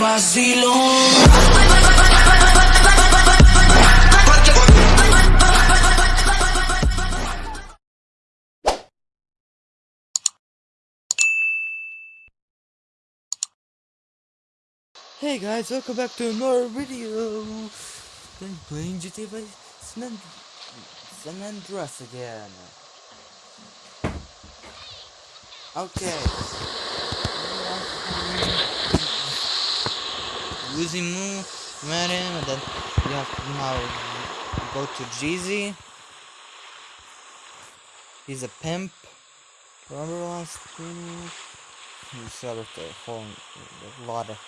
Hey guys, welcome back to another video. I'm playing GTA Vice San Andreas again. Okay. Met him, and then you have to now go to Jizzy. He's a pimp. Remember last video? He started a whole a lot of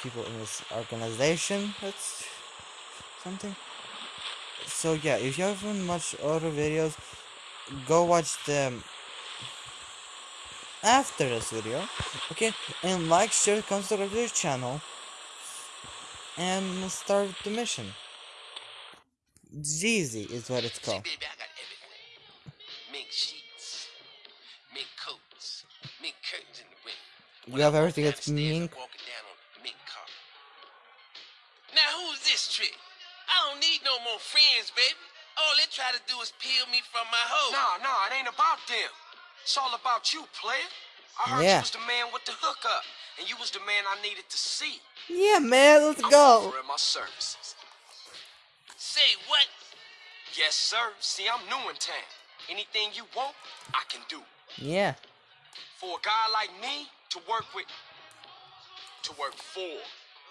people in this organization. That's something. So yeah, if you haven't watched other videos, go watch them after this video. Okay, and like, share, subscribe to the channel, and start the mission. Jizzy is what it's See, called. baby, I got everything. Mink sheets, mink coats, mink curtains in the window. You have everything that's down mink. Walking down on mink carpet. Now who's this trick? I don't need no more friends, baby. All they try to do is peel me from my hoe. Nah, nah, it ain't about them. It's all about you, player. I heard Yeah. you was the man with the hookup, and you was the man I needed to see. Yeah, man, let's I'm go. offering my services. Say what? Yes, sir. See, I'm new in town. Anything you want, I can do. Yeah. For a guy like me to work with, to work for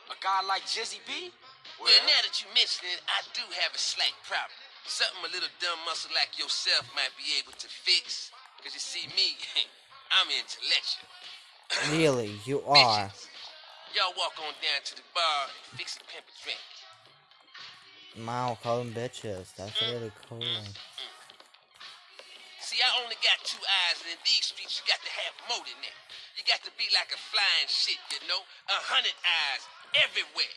a guy like Jizzy B, well, Well, now that you mention it, I do have a slight problem. Something a little dumb muscle like yourself might be able to fix. Cause you see me, I'm intellectual. Really, you are. Bitches. Y'all walk on down to the bar and fix a pimp a drink. Wow, call them bitches. That's mm, really cool. Mm, mm. See, I only got two eyes, and in these streets, you got to have more than that. You got to be like a flying shit, you know? A hundred eyes everywhere.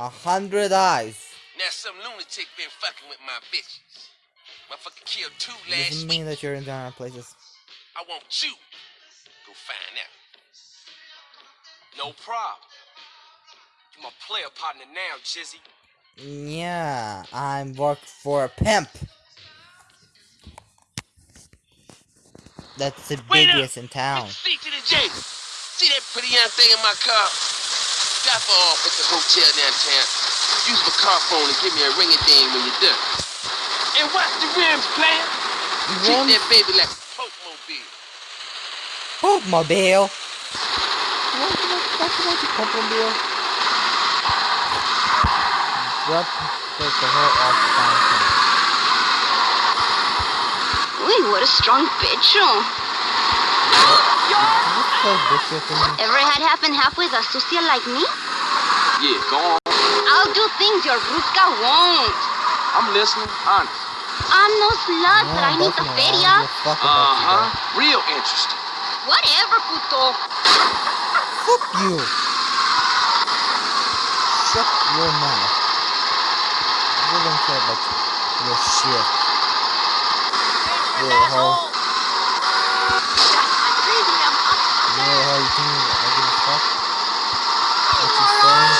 A hundred eyes. Now, some lunatic been fucking with my bitches. Motherfucker killed two last Doesn't week. mean that you're in different places. I want you. Go find out. no problem. You my player partner now, Jizzy. Yeah, I'm work for a pimp. That's the Wait up. biggest in town. See to the J. See that pretty young thing in my car? Drop her off at the hotel downtown. Use my car phone and give me a ringy ding when you're done. And watch the rims, player. Treat that baby like a Pope mobile. Popemobile. What the fuck is that? Popemobile? Drop take the whole off the fountain. Uy, what a strong bitch. Is this so bitchy to me? Ever had half and half with a sucia like me? Yeah, go on. I'll do things your Ruska won't. I'm listening. Honest. I'm no slut, but I need the definitely, I feria. don't give a fuck Uh-huh, Real interesting. Whatever, puto. though. Fuck you. Shut your mouth. I don't care about your shit. Little hoe. You know how you think I give a fuck? What you saying?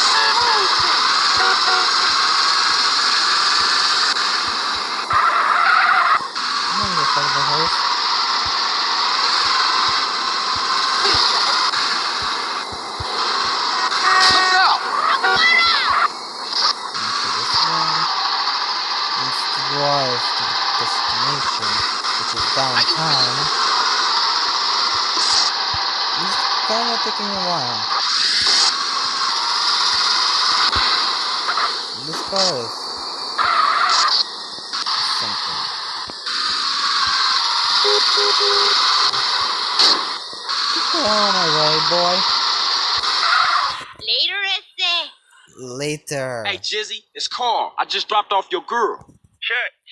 I'm not gonna fuck the hoes. Look out! Okay, this one is to drive to the destination, which is downtown. It's kinda taking a while. This car is something. Get the hell out of my way, boy. Later, ese. Later. Hey, Jizzy, it's Carl. I just dropped off your girl. Church.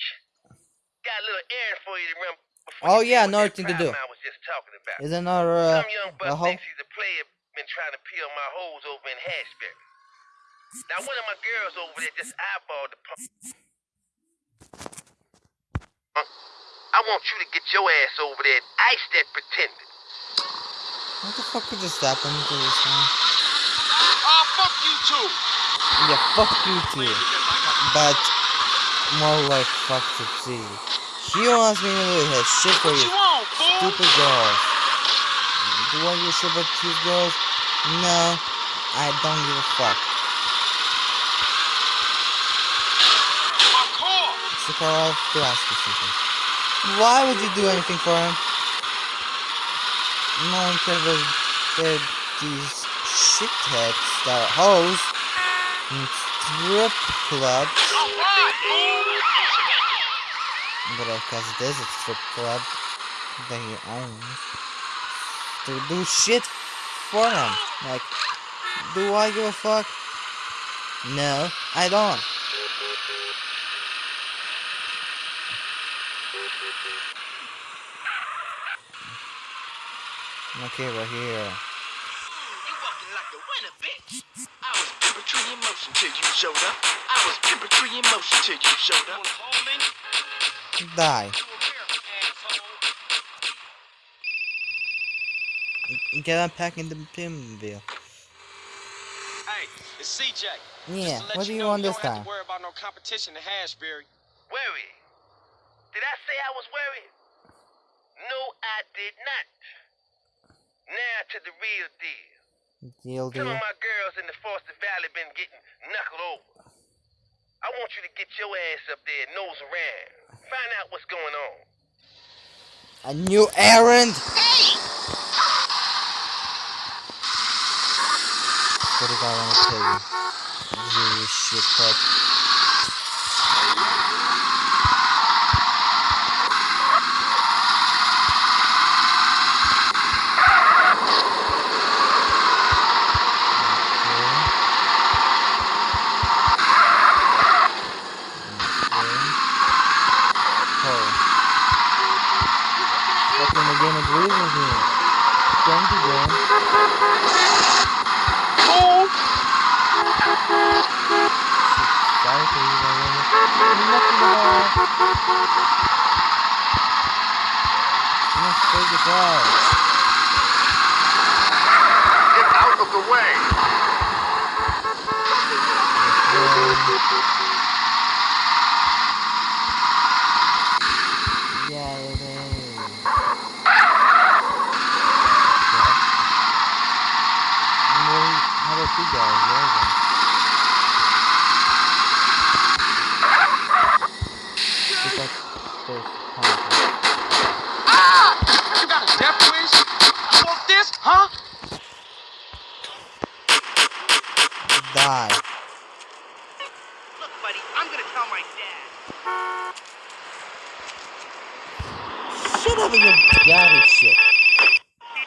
Got a little errand for you to run. before Oh, yeah, another thing to do. I was just talking about. Is another uh, Some young a buck hoe? thinks he's a player been trying to peel my hoes over in Hashbury. Now one of my girls over there just eyeballed the pump. I want you to get your ass over there and ice that pretender. What the fuck could just happen to this one? Oh, fuck you too. Yeah, fuck you too. But more like fuck to see. She wants me to do her shit for you you stupid girls. Do I give a shit about these girls? No, I don't give a fuck. My car. So Carl, to ask you something. Why would you do anything for him? No one cares about these shitheads that are hoes strip club. But because it is a strip club that he owns, to do shit for him. Like, do I give a fuck? No, I don't. Okay, we're here. You walking like a winner, bitch. I was tree in motion till you showed up. I was pimping tree in motion till you showed up. Die. Get unpacking the pinwheel. Hey, it's CJ. Yeah, Just to let what do you know, want you this don't have time? to worry about no competition in Hashbury. Worried? Did I say I was worried? No, I did not. Now to the real deal. Deal Some of my girls in the Foster Valley been getting knuckled over. I want you to get your ass up there, nose around. Find out what's going on. A new errand! Hey! What did I want to tell you? You shit fuck. Fucking the game agrees with me. Thank you, Sorry for you, my lady. Nothing at all. Let's take it out. Get out of the way. Yeah, it is. Well, how about you guys? Where is it? It's like first contact. You got a death wish? You want this, huh? Die. Look, buddy, I'm gonna tell my dad. Shut up with your daddy shit.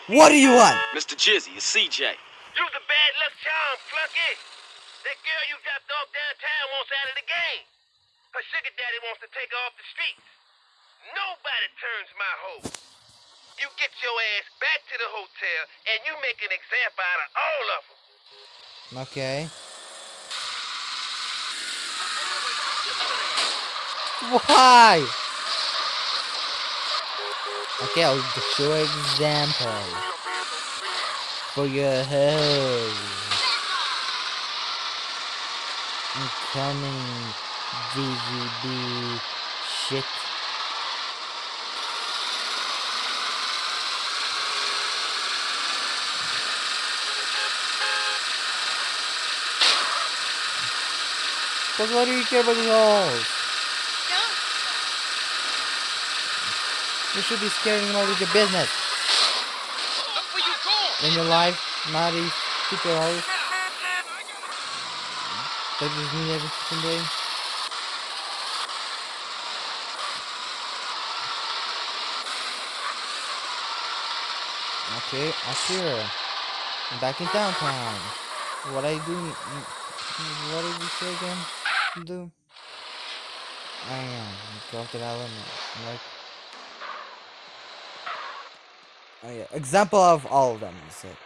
What do you want? Mr. Jizzy, it's CJ. You's a bad luck charm, flunky. That girl you dropped off downtown wants out of the game. Her sugar daddy wants to take her off the streets. Nobody turns my hoe. You get your ass back to the hotel and you make an example out of all of them. Okay. Why? Okay, I'll show example for your hoe. I'm coming, DVB shit. But what do you care about these holes? You should be scaring about with your business. Look where you going. In your life, not these stupid holes. That just need every fucking day. Okay, I see her. I'm back in downtown. What I do? What did you say again? Do? I am. Go to that limit. Like. Oh yeah. Example of all of them. You said.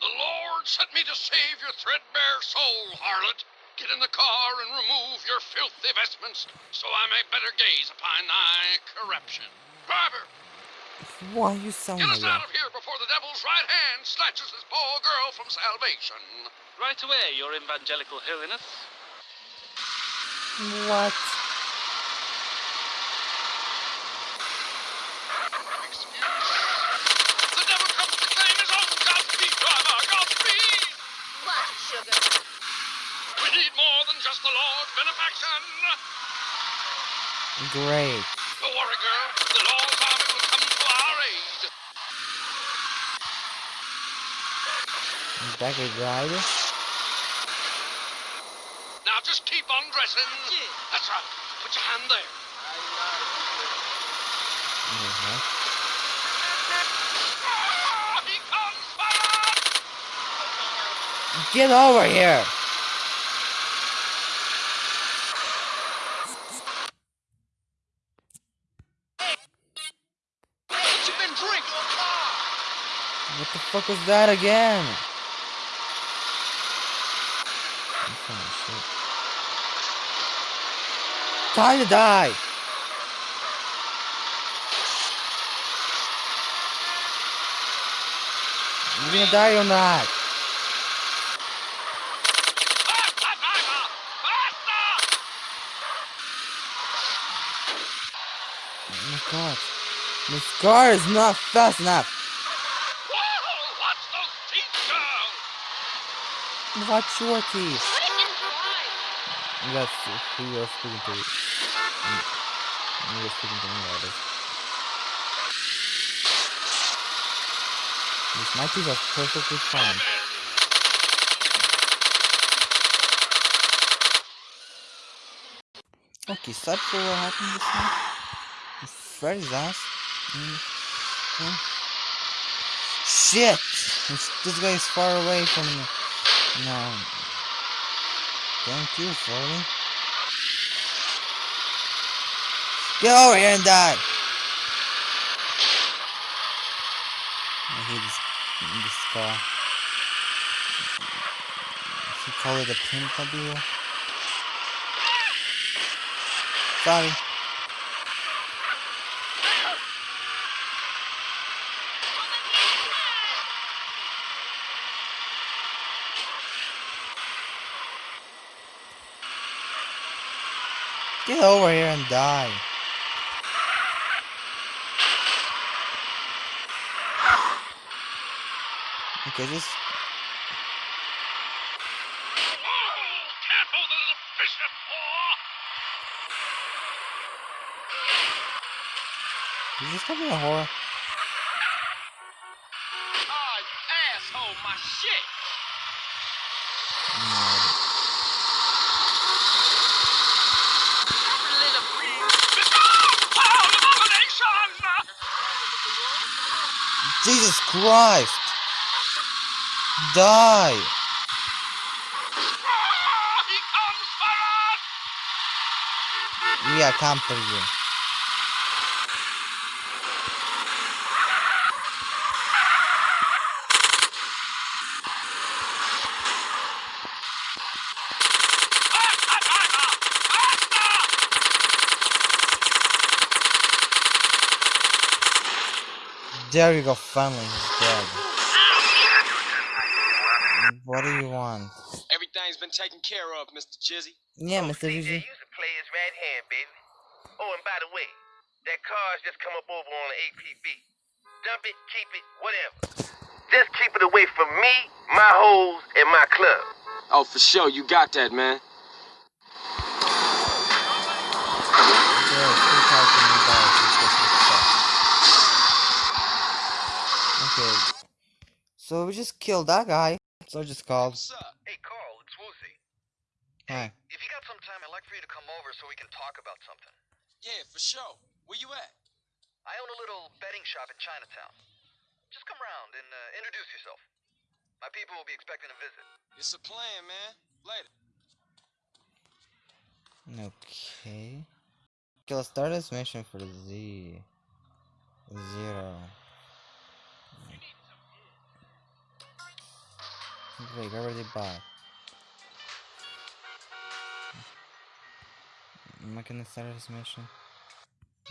The Lord sent me to save your threadbare soul, harlot. Get in the car and remove your filthy vestments, so I may better gaze upon thy corruption. Driver, Why are you selling Get me us that? out of here before the devil's right hand snatches this poor girl from salvation. Right away, Your Evangelical Holiness. What? The devil comes to claim his own Godspeed, driver! Godspeed! What, sugar? We need more than just the Lord's benefaction! Great. Don't worry, girl. The Lord's army will come to our aid. Back a rider? Now just keep on dressing. That's right. Put your hand there. Ah, he comes for! Get over here! What you been drinking? What the fuck was that again? What kind of shit? Time to die! You gonna die or not? Faster, driver! Faster! Oh my god. This car is not fast enough. Watch those teeth, girl! Watch your teeth. What is this drive? That's who you're speaking to. You're speaking to me, that is. These my teeth are perfectly fine. Okay, sad for what happened this time. Freddy's ass. Mm. Shit! This, this guy is far away from me. No. Thank you, Freddy. Get over here and die! I hate this, this car. He call it a pimpmobile. Sorry. Get over here and die. Okay, just Whoa! Careful, the little bishop! Oh! you just call me a whore. Ah, you asshole, my shit. Jesus Christ! Die! Yeah, I come for you. There you go, finally he's dead. What do you want? Everything's been taken care of, Mr. Jizzy. Yeah, Oh, Mr. CJ, Gigi. you can play his right hand, baby. Oh, and by the way, that car's just come up over on the APB. Dump it, keep it, whatever. Just keep it away from me, my hoes, and my club. Oh, for sure, you got that, man. There are three thousand dollars you're supposed to accept. Okay. So we just killed that guy. So I just called. What's up? Hey, Carl, it's Woozie. Hi. If you got some time, I'd like for you to come over so we can talk about something. Yeah, for sure. Where you at? I own a little betting shop in Chinatown. Just come round and uh, introduce yourself. My people will be expecting a visit. It's a plan, man. Later. Okay. Okay, let's start this mission for Z. Zero. Wait, I already bought. Am I gonna start this mission?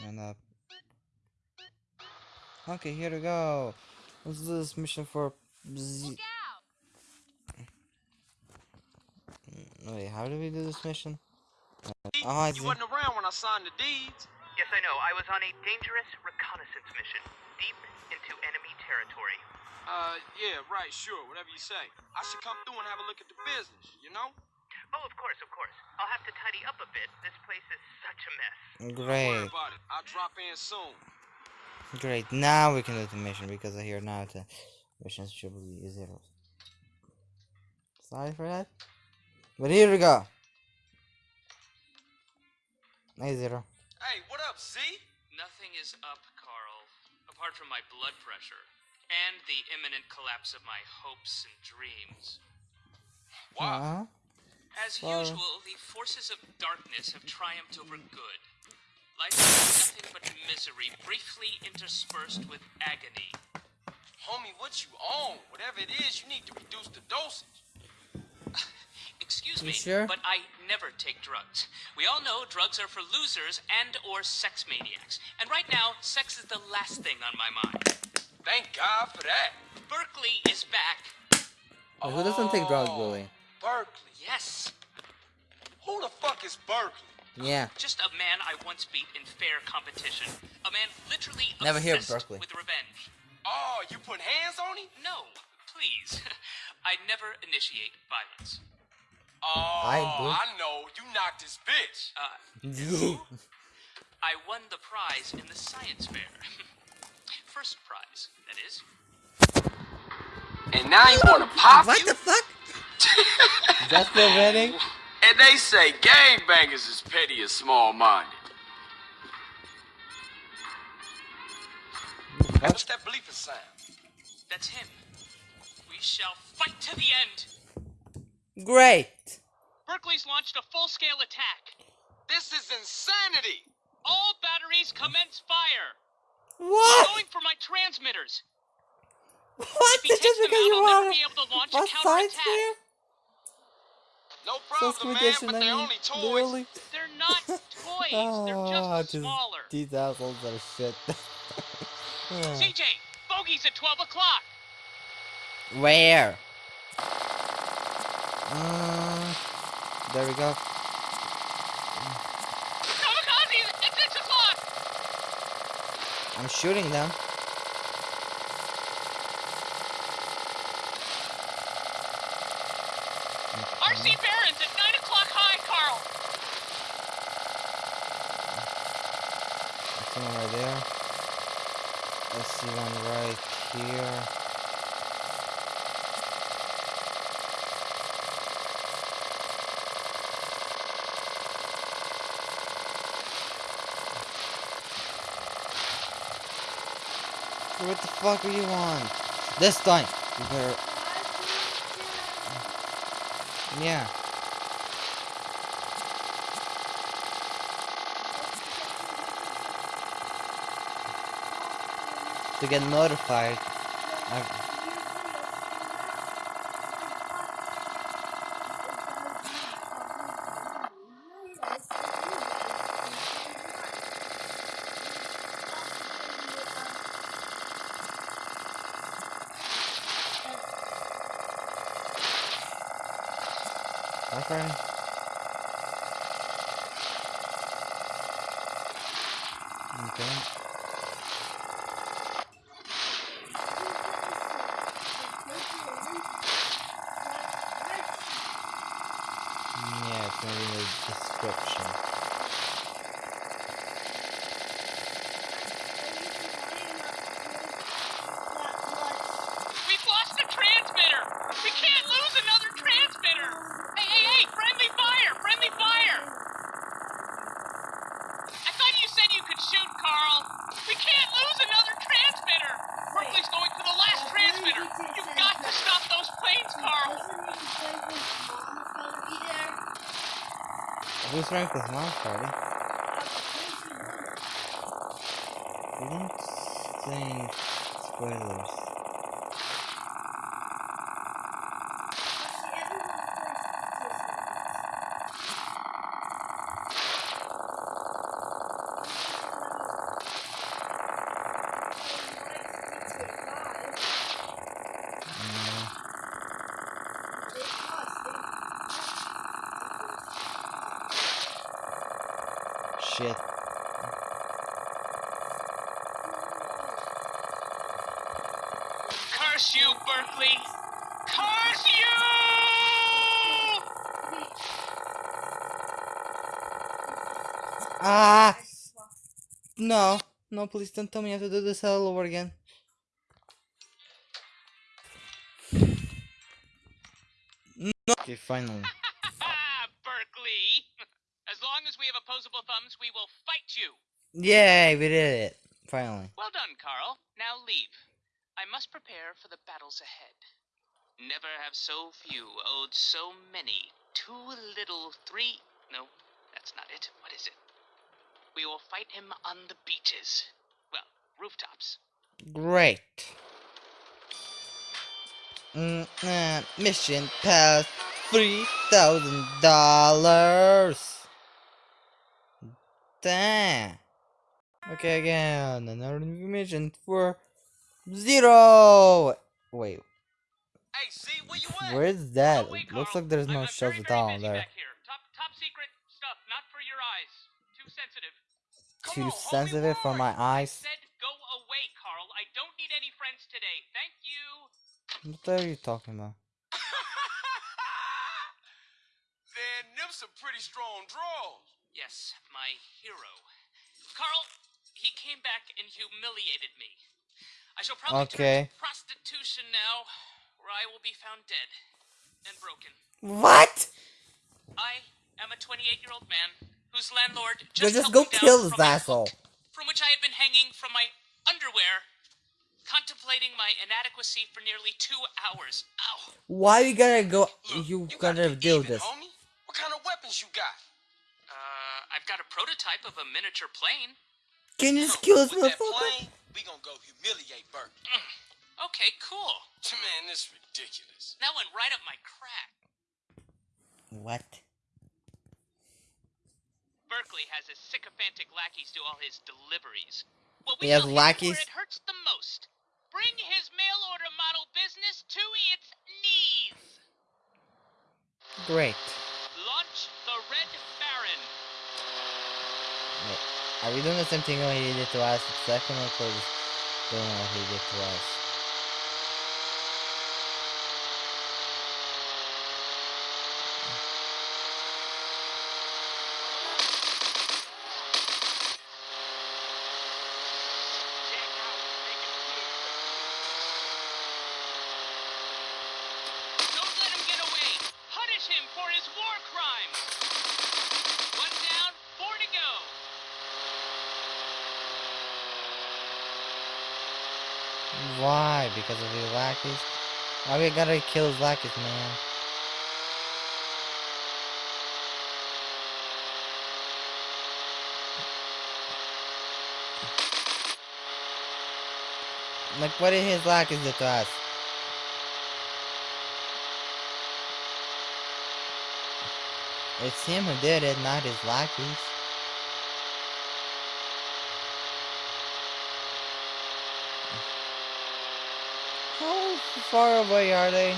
And up. Okay, here we go. Let's do this mission for Z. Mm, wait, how do we do this mission? Uh, oh, I you see. wasn't around when I signed the deeds. Yes, I know. I was on a dangerous reconnaissance mission, deep into enemy territory. Uh, yeah, right, sure, whatever you say. I should come through and have a look at the business, you know? Oh, of course, of course. I'll have to tidy up a bit. This place is such a mess. Don't worry Great, about it. I'll drop in soon. great. Now we can do the mission because I hear now the missions should be zero. Sorry for that. But here we go. A zero. Hey, what up, Z? Nothing is up, Carl, apart from my blood pressure and the imminent collapse of my hopes and dreams. Uh-huh. As Sorry. usual, the forces of darkness have triumphed over good. Life is nothing but misery, briefly interspersed with agony. Homie, what you on? Whatever it is, you need to reduce the dosage. Excuse You me, sure? but I never take drugs. We all know drugs are for losers and or sex maniacs. And right now, sex is the last thing on my mind. Thank God for that. Berkley is back. Well, who doesn't take drugs, Oh, Billy? Berkley. Yes. Who the fuck is Berkley? Yeah. Just a man I once beat in fair competition. A man literally Never hear of obsessed Berkley. with revenge. Oh, you put hands on him? No, please. I never initiate violence. Oh, I I, know. You knocked his bitch. Uh, I won the prize in the science fair. First prize, that is. And now you want to pop what you? the fuck? That's the winning? And they say gangbangers is petty and small-minded. What's that bleeping sound? That's him. We shall fight to the end. Great. Berkley's launched a full-scale attack. This is insanity. All batteries commence fire. What? Going for my transmitters. What? If he Just because you want to launch what a science fair? No problem, man, but they're mean, only toys. literally. They're not toys. Oh, They're just just smaller. These assholes are shit. CJ, bogey's at 12 o'clock. Where? Uh, there we go. Kamikaze at 6 o'clock. I'm shooting them. RC Barons at 9 o'clock high, Carl. I one right there. I see one right here. What the fuck are you on? This time, you better. Yeah. To get notified. I- My friend. Okay. Yeah, it's gonna be in the description. We've lost a transmitter. We can't lose another transmitter. Hey, hey, hey, friendly fire, friendly fire. I thought you said you could shoot, Carl. We can't lose another transmitter. Berkley's going for the last transmitter. You've got to stop those planes, Carl. Who's ranked with Mom Party? We didn't think spoilers. Shit. Curse you, Berkley! Curse you! Ah! No, no, please don't tell me I have to do this all over again. No. Okay, finally. Berkley! As long as we have opposable thumbs, we will fight you! Yay, we did it. Finally. Well done, Carl. Now leave. I must prepare for the battles ahead. Never have so few owed so many. Too little, three. No, that's not it. What is it? We will fight him on the beaches. Well, rooftops. Great. Mm, uh, mission pass three thousand dollars. Damn. Okay, again, another new mission for zero. Wait, Hey, see where where's that? Looks like there's no I'm, at all there. Top, top secret stuff, not for your eyes. Too sensitive. Come Too on, sensitive for my eyes. Said go away, Carl. I don't need any friends today. Thank you. What are you talking about? Man, them some pretty strong draws. Yes, my hero. Carl, he came back and humiliated me. I shall probably Okay. turn to prostitution now, where I will be found dead and broken. What? I am a 28-year-old man whose landlord just, just go me down kill this asshole. hook from which I had been hanging from my underwear, contemplating my inadequacy for nearly two hours. Ow! Why you gotta go? Look, You gotta gotta do even, this. Homie. What kind of weapons you got? Uh, I've got a prototype of a miniature plane. Can you just kill this With that motherfucker? plane, we gonna go humiliate Bert. Mm, okay, cool. Man, this is ridiculous. That went right up my crack. What? Berkley has his sycophantic lackeys do all his deliveries. Well, He we has shall hit him lackeys? where it hurts the most. Bring his mail order model business to its knees. Great. Launch the Red Baron. Are we doing the same thing when he did to us? The second one or doing what he did to us? Don't let him get away. Punish him for his war crimes. One down, four to go. Why? Because of his lackeys? Why we gotta kill his lackeys, man? Like, what did his lackeys do to us? It's him who did it, not his lackeys. How far away are they?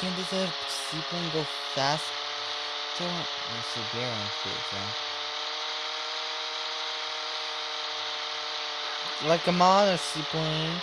Can this seaplane go fast? To Siberian cruise, yeah. Like a modern seaplane.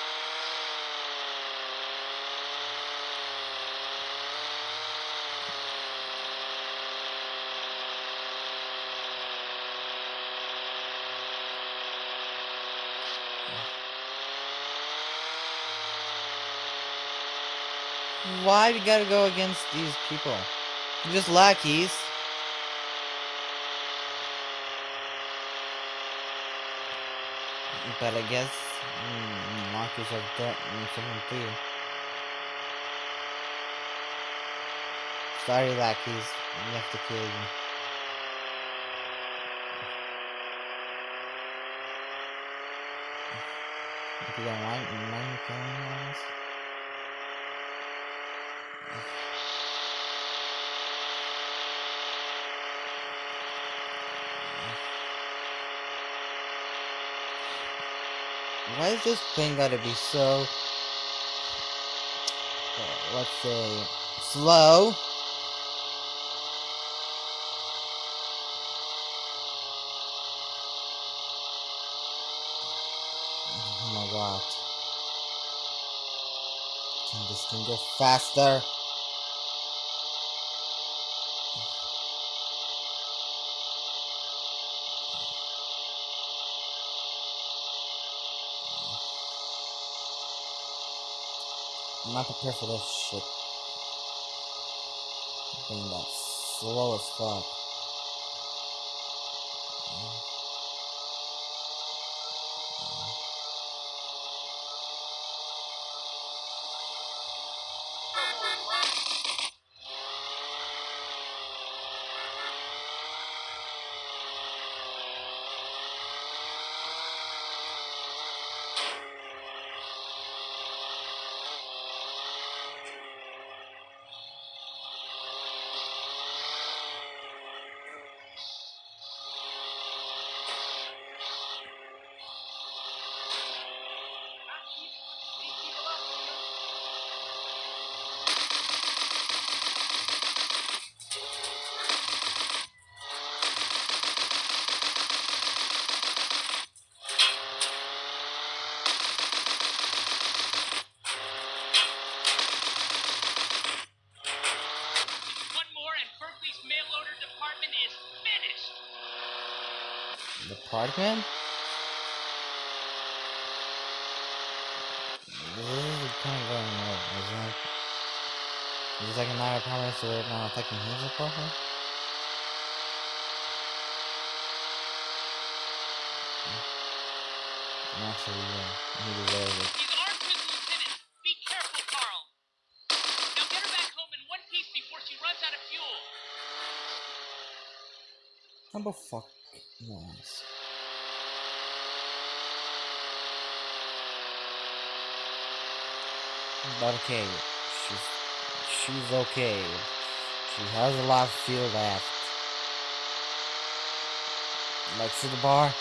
Why we gotta go against these people? They're just lackeys. But I guess mm, lackeys have got something too. Sorry, lackeys. We have to kill you. If you don't mind, mind killing you, Why is this thing gotta be so, uh, let's say, slow? Oh my god. Can this thing go faster? Not prepared for this shit. Being that slow as fuck. Department? This is kind of going over, isn't it? Is like another apartment so they're not attacking his apartment? Okay, she's she's okay. She has a lot of fuel left. Like to the bar.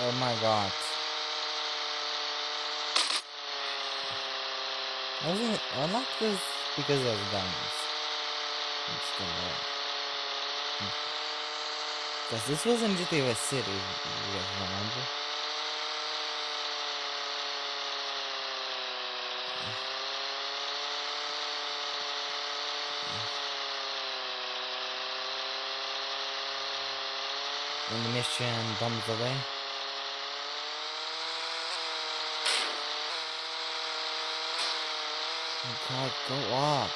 Oh my god. I Wasn't it unlocked this because of guns? It's there. Because this was in GTA Vice City, you guys remember. When the mission bombs away. God, go up.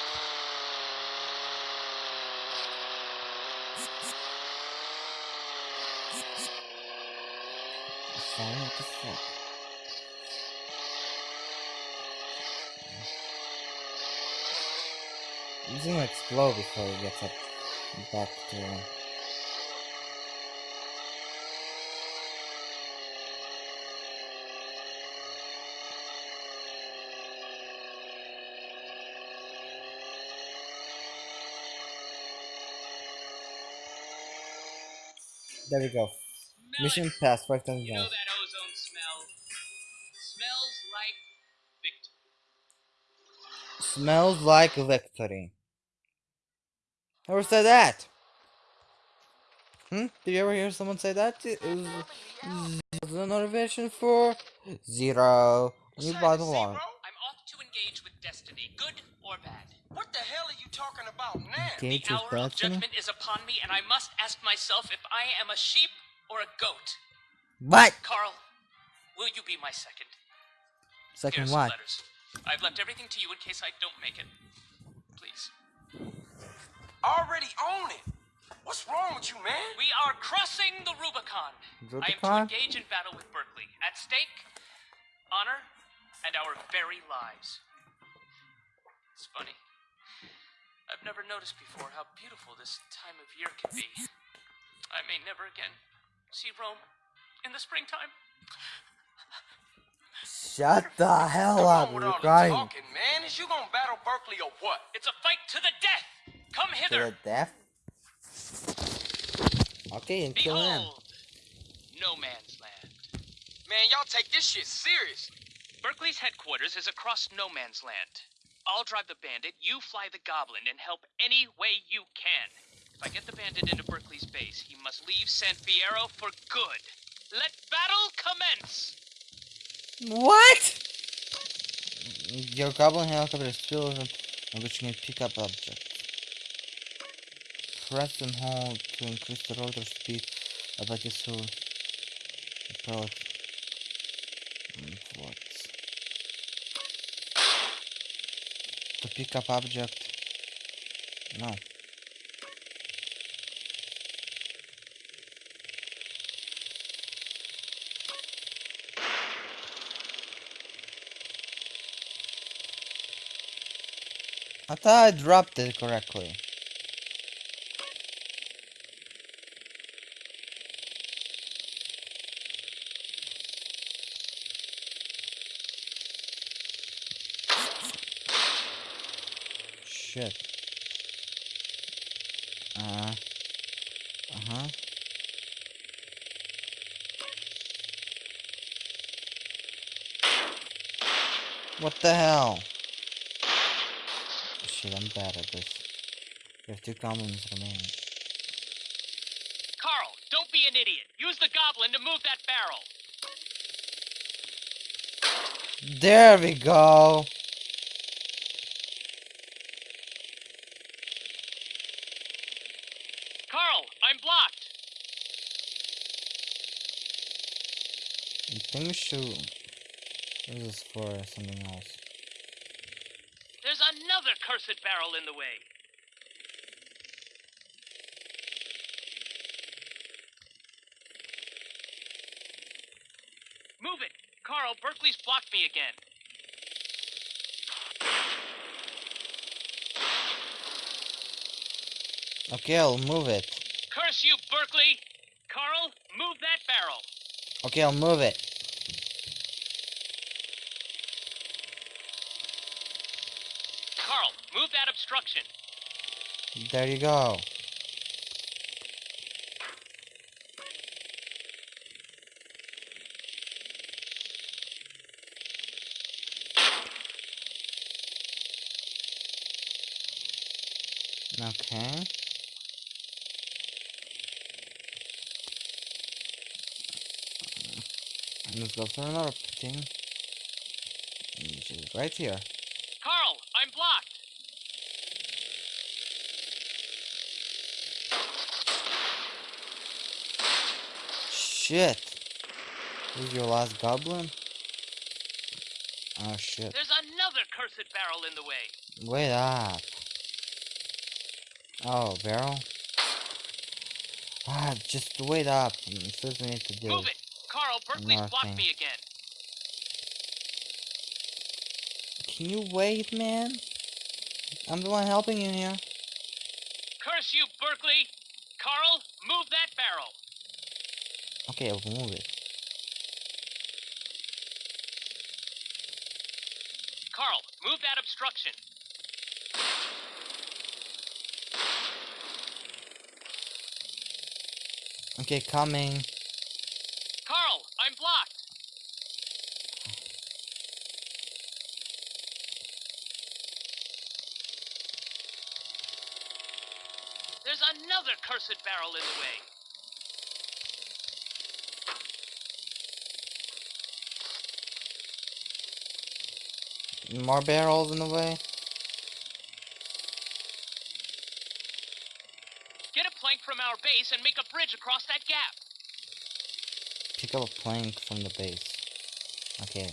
Fine, what the fuck? He's gonna explode before he gets up back to There we go. Smell Mission passed. Five thousand You know that ozone smell? Smells like victory. Smells like victory. Who said that? Hmm? Did you ever hear someone say that? It was the motivation for zero. You bought along. I'm off to engage with destiny, good or bad. What the hell are you talking about now? Engage the hour of judgment is upon me, and I must ask myself if I am a sheep or a goat. What? Carl, will you be my second? Second Here's some what? letters. I've left everything to you in case I don't make it. Please. Already own it. What's wrong with you, man? We are crossing the Rubicon. I am to engage in battle with Berkley. At stake, honor and our very lives. It's funny. I've never noticed before how beautiful this time of year can be. I may never again see Rome in the springtime. Shut the hell up, you're crying. talking, man. Is you gonna battle Berkley or what? It's a fight to the death. Come To the death? Okay, and kill him. No man's land. Man, y'all take this shit serious. Berkley's headquarters is across no man's land. I'll drive the bandit, you fly the goblin, and help any way you can. If I get the bandit into Berkley's base, he must leave San Fierro for good. Let battle commence! What? Your goblin helicopter is filled with on which you can pick up objects. Press and hold to increase the rotor speed of a so approach. What? To pick up object. No. I thought I dropped it correctly. Shit. Uh. Uh huh. What the hell? Shit, I'm bad at this. We have two goblins remaining. Carl, don't be an idiot. Use the goblin to move that barrel. There we go. Carl, I'm blocked. Think we should. This is for something else. There's another cursed barrel in the way. Move it! Carl, Berkley's blocked me again. Okay, I'll move it. Curse you, Berkley! Carl, move that barrel. Okay, I'll move it. Carl, move that obstruction. There you go. Okay. Let's go for another thing. Which is right here. Carl, I'm blocked. Shit. This is your last goblin? Oh shit. There's another cursed barrel in the way. Wait up. Oh, barrel? Ah, just wait up. Says we need to do Move it! Carl, Berkley's blocked me again. Can you wait, man? I'm the one helping you here. Curse you, Berkley! Carl, move that barrel. Okay, I'll it. Carl, move that obstruction. Okay, coming. Carl, I'm blocked. There's another cursed barrel in the way. More barrels in the way. Get a plank from our base and make a bridge across that gap. Pick up a plank from the base. Okay.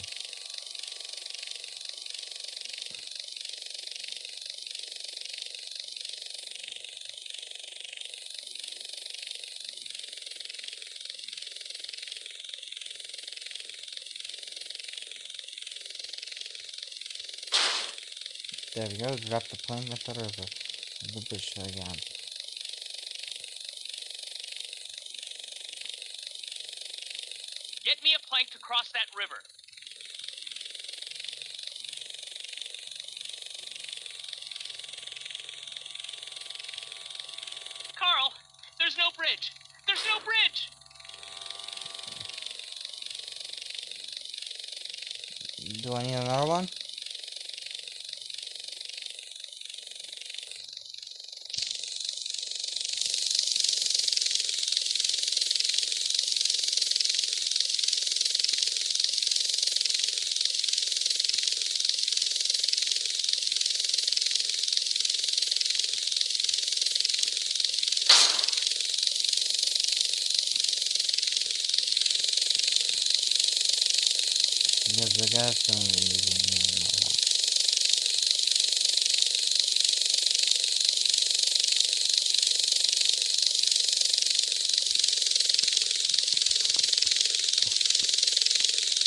There we go, drop the plank at the river. The bridge again. Get me a plank to cross that river. Carl, there's no bridge. There's no bridge. Do I need another one? The gas cylinder.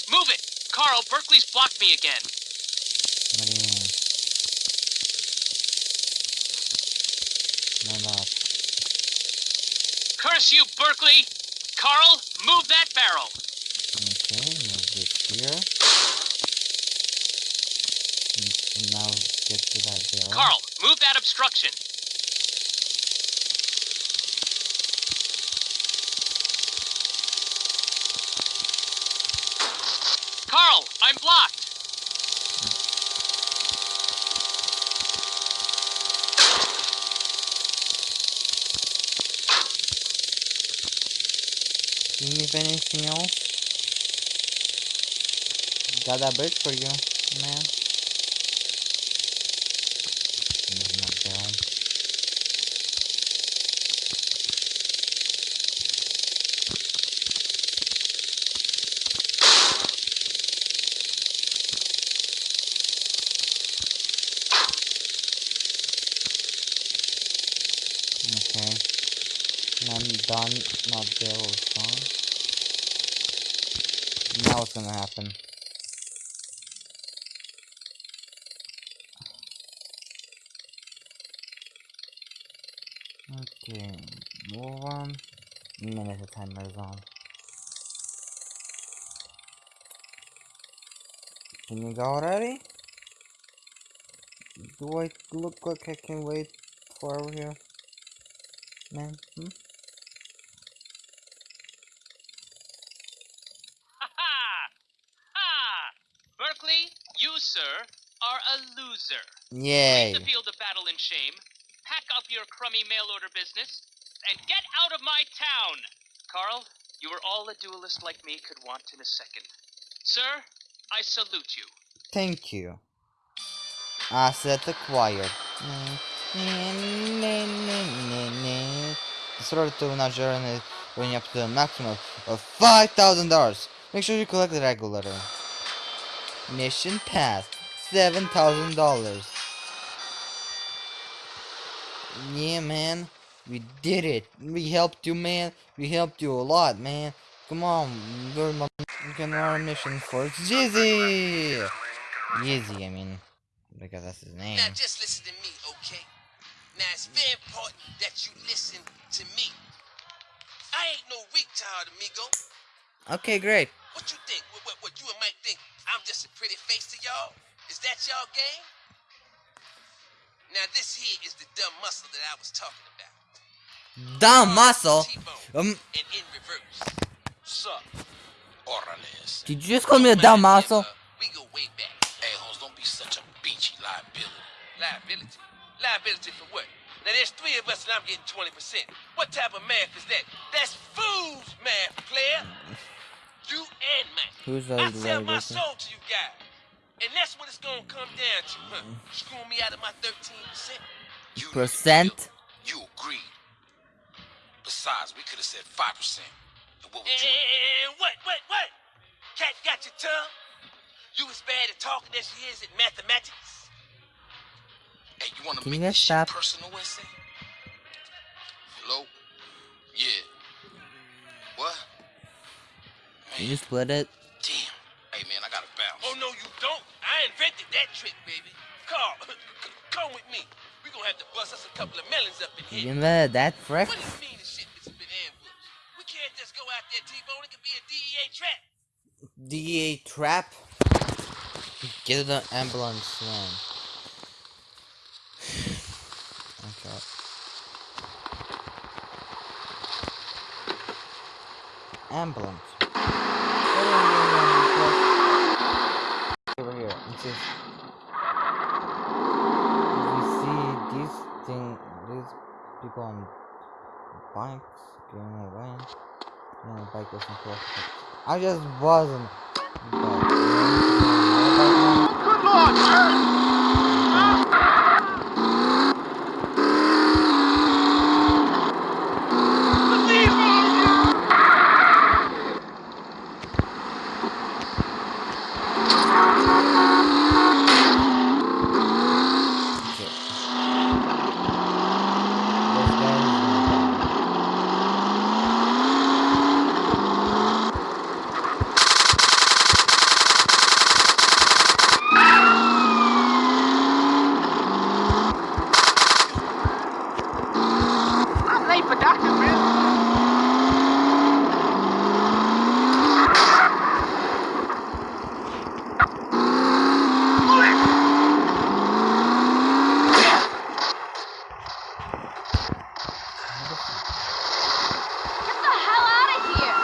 Move it. Carl, Berkley's blocked me again. What do you mean? No, not. Curse you, Berkley. Carl, move that barrel. Okay, move this here. N- Now get to that barrel. Carl, move that obstruction. Carl, I'm blocked. See me if anything else? Got that bird for you, man. Okay. I'm done. Not is gone. Now what's gonna happen? Okay, move on. Minute the timer is on. Can you go already? Do I look like I can wait for over here? Man, hmm? Ha ha! Ha! Berkley, you, sir, are a loser. Yay! Leave the field of battle in shame, pack up your crummy mail order business, and get out of my town! Carl, you are all a duelist like me could want in a second. Sir, I salute you. Thank you. I Asset acquired. Sort to not journey bring up to the maximum of five thousand dollars. Make sure you collect the regularly. Mission passed. Seven thousand dollars. Yeah, man. We did it. We helped you, man. We helped you a lot, man. Come on. We're my we can run our mission for Jizzy. Jizzy, I mean. Because that's his name. Now just listen to me, okay? Now it's very important that you listen to me. I ain't no retard, amigo. Okay, great. What you think? What, what, what you and Mike think? I'm just a pretty face to y'all? Is that y'all game? Now this here is the dumb muscle that I was talking about. Dumb muscle. Um, and in reverse. Sup? Orales. did you just call me a dumb asshole? Uh, we go way back. Hey, Holmes, don't be such a beachy liability. Liability? Liability for what? Now there's three of us and I'm getting 20%. What type of math is that? That's fool's math, player. You and Mike. Who's the I sell my liability? soul to you guys. And that's what it's gonna come down to, huh? Screwing me out of my 13%? You Percent? You agreed. Besides, we could have said 5%. And what would you... And eh, what, what, what? Cat got your tongue? You as bad at talking as she is at mathematics? Hey, you want to Can you make guys this shit stop? personal, essay? Hello? Yeah. What? Can you split it? Damn. Hey, man, I gotta bounce. Oh, no, you don't. I invented that trick, baby. Carl, come with me. We're gonna have to bust us a couple of melons up in You here. invented that frick? What do you mean this shit DA trap. Get the ambulance, man. Okay. Ambulance. Over here. Let's see. We see these thing, these people on bikes going away. Yeah, the bike wasn't. I just wasn't. Good lord, sir! Believe all of you! Okay. This guy is not bad. I'm late for Dr. Bill. Get the hell out of here!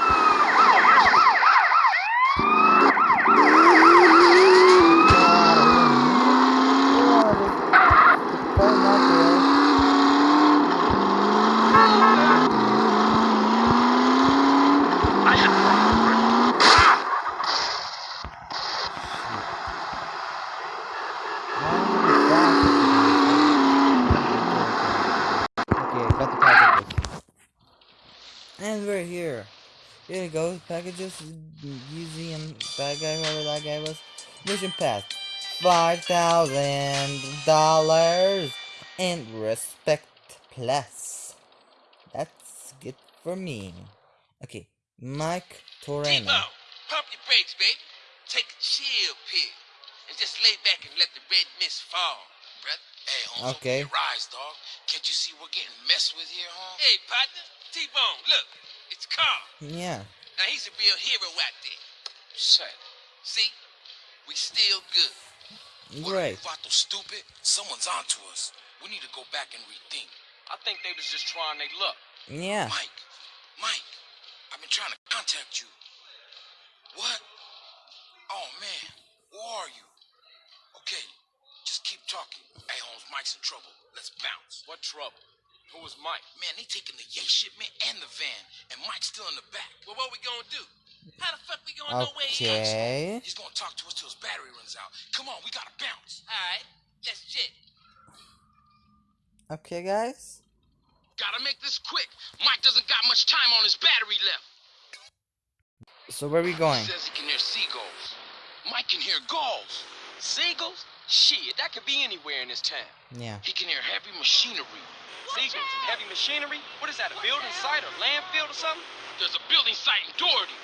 I should Okay, got the packages. And we're here. Here you go, packages, easy and bad guy, whoever that guy was. Mission pass. Five thousand dollars and respect plus. That's good for me. Okay, Mike Toreno. T-Bone, pump your brakes, baby. Take a chill pill. And just lay back and let the red mist fall, brother. Hey, Holmes, Okay. open your eyes, dog. Can't you see we're getting messed with here, huh? Hey, partner. T-Bone, look. It's Carl. Yeah. Now, he's a real hero out there. Shit. See? We still good. What are Great. you, Vato, stupid? Someone's onto us. We need to go back and rethink. I think they was just trying their luck. Yeah. Mike, Mike, I've been trying to contact you. What? Oh man, where are you? Okay, just keep talking. Hey Holmes, Mike's in trouble. Let's bounce. What trouble? Who was Mike? Man, they taking the yay shipment and the van, and Mike's still in the back. Well, what we gonna do? How the fuck we gonna know where he is? He's gonna talk to us till his battery runs out. Come on, we gotta bounce. All right, let's jet. Okay, guys. Gotta make this quick. Mike doesn't got much time on his battery left. So where are we going? He Says he can hear seagulls. Mike can hear gulls. Seagulls? Shit, that could be anywhere in this town. Yeah. He can hear heavy machinery. Seagulls? Heavy machinery? What is that, a building site or landfill or something? There's a building site in Doherty.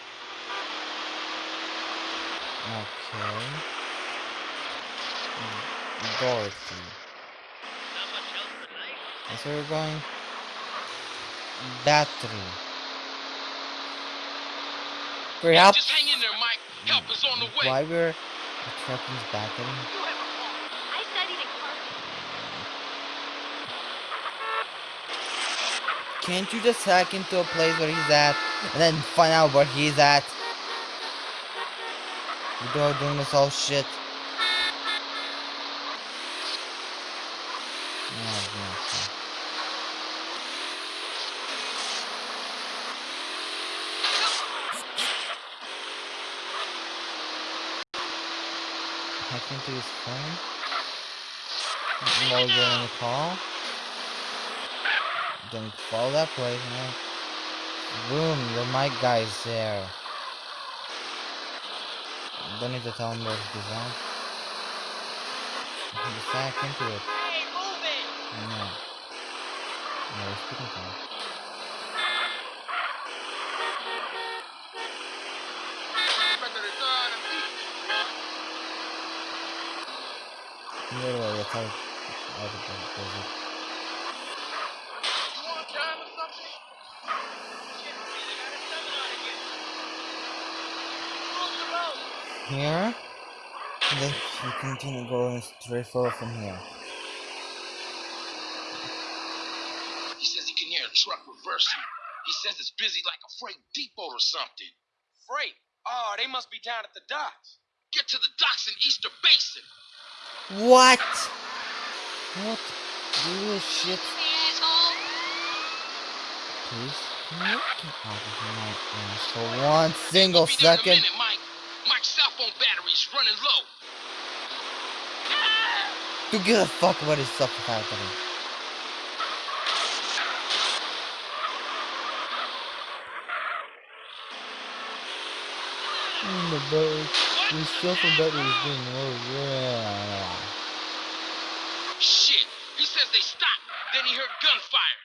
Okay. Dorothy. That's where we're going. Battery. Hurry up! Just hang in there, Mike. Help is on the way. Why we're attracting battery? I studied in Carthage. Can't you just hack into a place where he's at and then find out where he's at? Without doing this all shit. Oh, Hack into his phone. While you're call. Then follow that place, man. Boom, your mic guy is there. Don't need to tell him where he's on. Just hack into it. Hey, move it! No. No, we're speaking to him. Literally, that's how everybody does it. Here, and then you continue going straight forward from here. He says he can hear a truck reversing. He says it's busy like a freight depot or something. Freight? Oh, they must be down at the docks. Get to the docks in Easter Basin. What? What? Bullshit. Hey, asshole! Please, can you get out of my ass for one single Be there in a second? minute, Mike. Mike's cell phone battery's running low. To give a fuck what is stuff happening. Mm, the boat. We still from battery is doing low. Yeah. Shit. He says they stopped. Then he heard gunfire.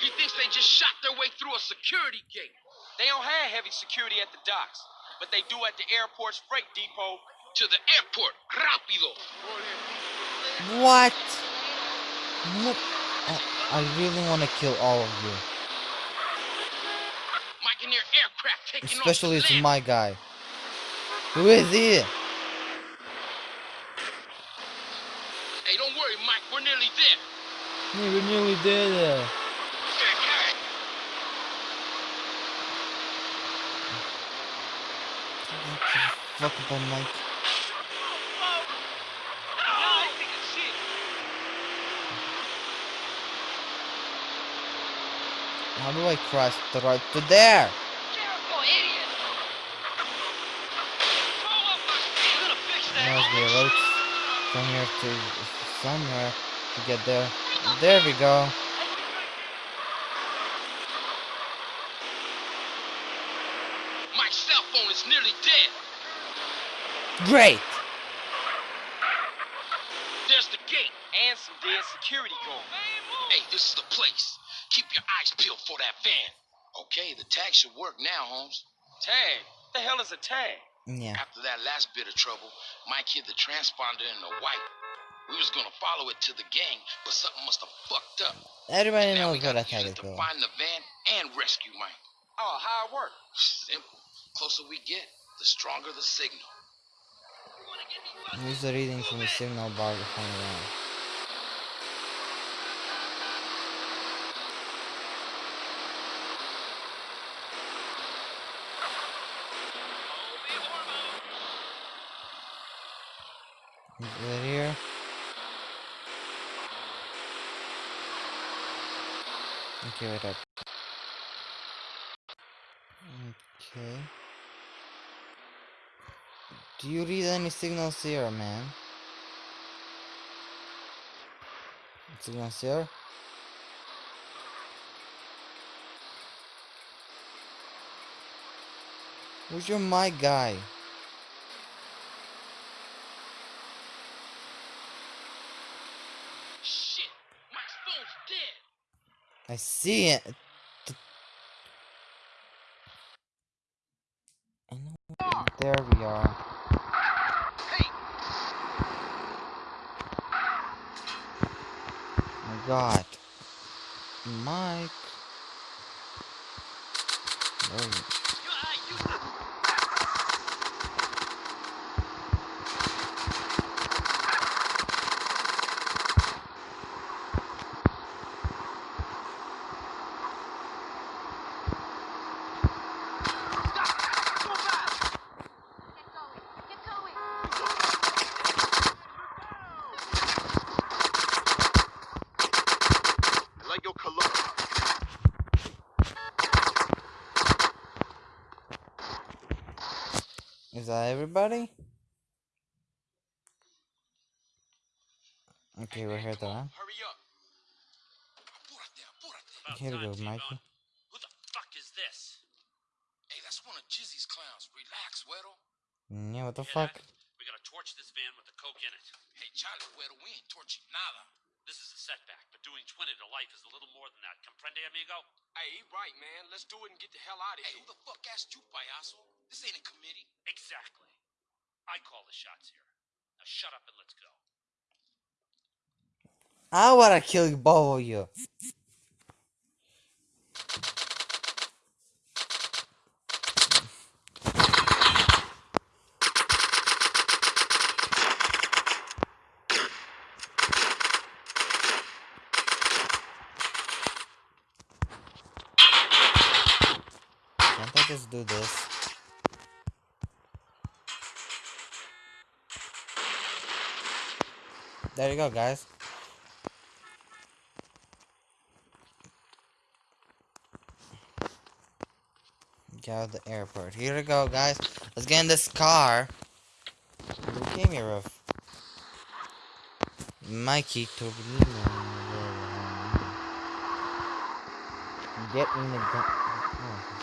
He thinks they just shot their way through a security gate. They don't have heavy security at the docks, but they do at the airport's freight depot. To the airport. Rápido. What? What? I, I really want to kill all of you. Mike and their aircraft taking Especially it's my guy. Who is he? Hey, don't worry, Mike. We're nearly there. Yeah, we're nearly there. Fuck up on Mike. How do I cross the road to there? There must be a road from here to somewhere to get there. There we go. Mike's cell phone is nearly dead. Great. There's the gate. And some dead security guards. Hey, this is the place. Keep your eyes peeled for that van. Okay, the tag should work now, Holmes. Tag? What the hell is a tag? Yeah. After that last bit of trouble, Mike hid the transponder in the white. We was gonna follow it to the gang, but something must have fucked up. Everybody now knows we what gotta a tag use is it to find the van and rescue Mike. Oh, how it work? Simple. Closer we get, the stronger the signal. Use the reading from the signal bar to find around. Is it here? Okay, wait up. Okay. Do you read any signals here, man? Signals here? Who's your mic guy? Shit, Mike's phone's dead. I see it. I know. There we are. God, Mike. There you- Is that everybody? Okay, we're here though. huh? Hurry up. Here we go, Mikey. Who the fuck is this? Hey, that's one of Jizzy's clowns. Relax, Weddle. Yeah, what the fuck? that? We gotta torch this van with the coke in it. Hey, Charlie, Weddle, we ain't torching nada. This is a setback, but doing 20 to life is a little more than that. Comprende, amigo? Hey, he right, man. Let's do it and get the hell out of Hey, here. who the fuck asked you, payaso? This ain't a committee. Exactly. I call the shots here. Now shut up and let's go. I kill both of you. Can't I just do this? There you go, guys. Get out of the airport. Here we go, guys. Let's get in this car. Who came here with? Mikey Toreno. Get in the gun. Oh,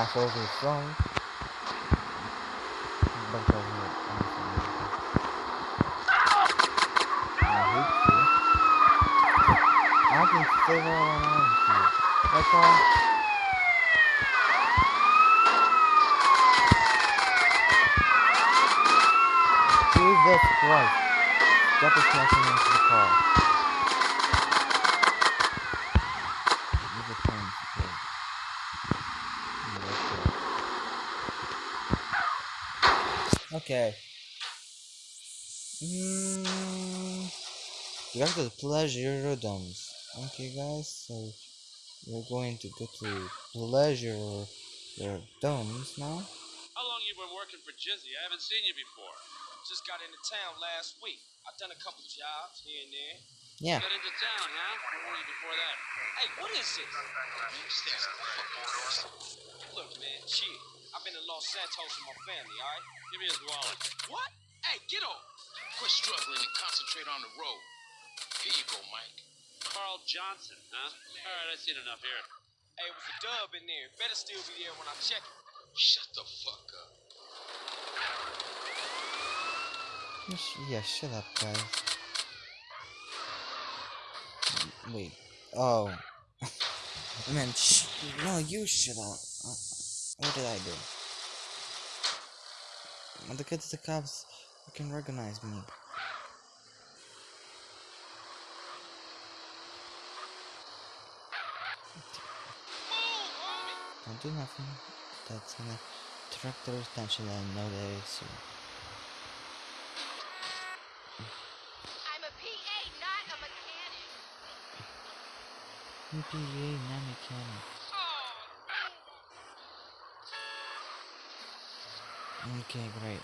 Ass over phone. Bunch of. I. I can save all around you. That's all. Jesus Christ. Stop smashing into the car. Use the phone support. Okay. Mm, we have the pleasure domes. Okay, guys, so we're going to go to pleasure your domes now. How long you been working for Jizzy? I haven't seen you before. Just got into town last week. I've done a couple jobs here and there. Yeah. Got into town, huh? Where were you before that? Hey, what is this? Look, man, chill. I've been to Los Santos with my family, alright? Give me his wallet. What? Hey, get off! Quit struggling and concentrate on the road. Here you go, Mike. Carl Johnson, huh? All right, I've seen enough here. Hey, it was a dub in there. Better still be there when I check it. Shut the fuck up. Sh- Yeah, shut up, guys. Wait. Oh. I meant, sh- no, you shut up. What did I do? The kids, the cops, you can recognize me. Don't do nothing. That's gonna attract their attention and know they see. I'm a PA, not a mechanic. I'm a PA, not a cannon. Okay, great.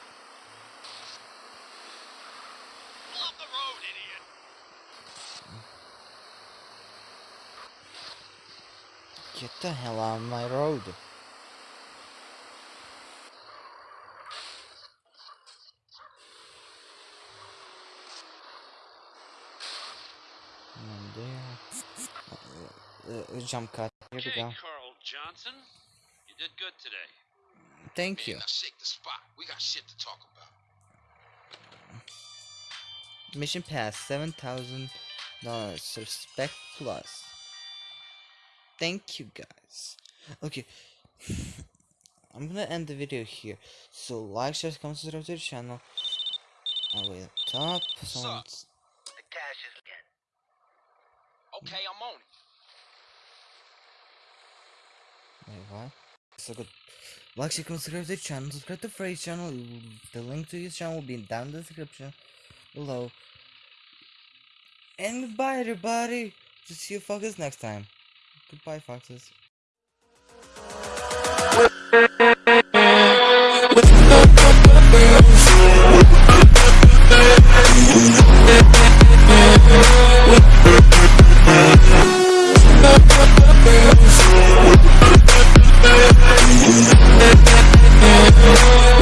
Pull the road, idiot. Get the hell out of my road. And there. Uh, uh, jump cut. Here we go. Carl Johnson. You did good today. Thank you. Now shake the spot. We got shit to talk about. Mission pass, seven thousand dollars. Respect plus. Thank you guys. Okay. I'm gonna end the video here. So like, share, comment, subscribe to the channel. All the way up top. Someone's The cash is again. Okay, I'm on it. wait, what? So good. Like, subscribe to the channel. Subscribe to Frey's channel. The link to his channel will be down in the description below. And goodbye, everybody. just See you fuckers next time. Goodbye, foxes.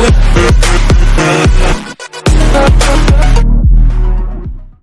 Yeah.